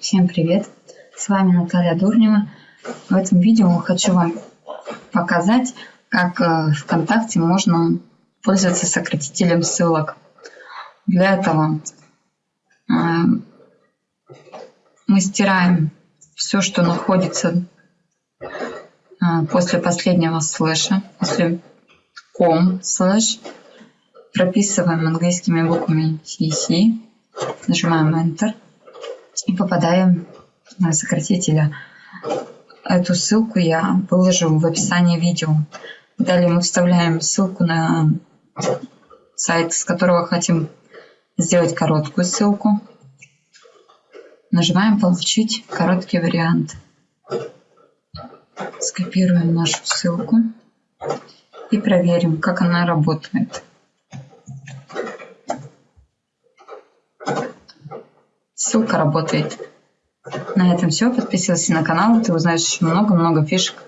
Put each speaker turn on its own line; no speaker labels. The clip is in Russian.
Всем привет! С вами Наталья Дурнева. В этом видео хочу вам показать, как э, ВКонтакте можно пользоваться сократителем ссылок. Для этого э, мы стираем все, что находится э, после последнего слэша, после com слэш, прописываем английскими буквами CC, нажимаем Enter и попадаем на сократителя. Эту ссылку я выложу в описании видео. Далее мы вставляем ссылку на сайт, с которого хотим сделать короткую ссылку. Нажимаем «Получить короткий вариант». Скопируем нашу ссылку и проверим, как она работает. Ссылка работает. На этом все. Подписывайся на канал, ты узнаешь много-много фишек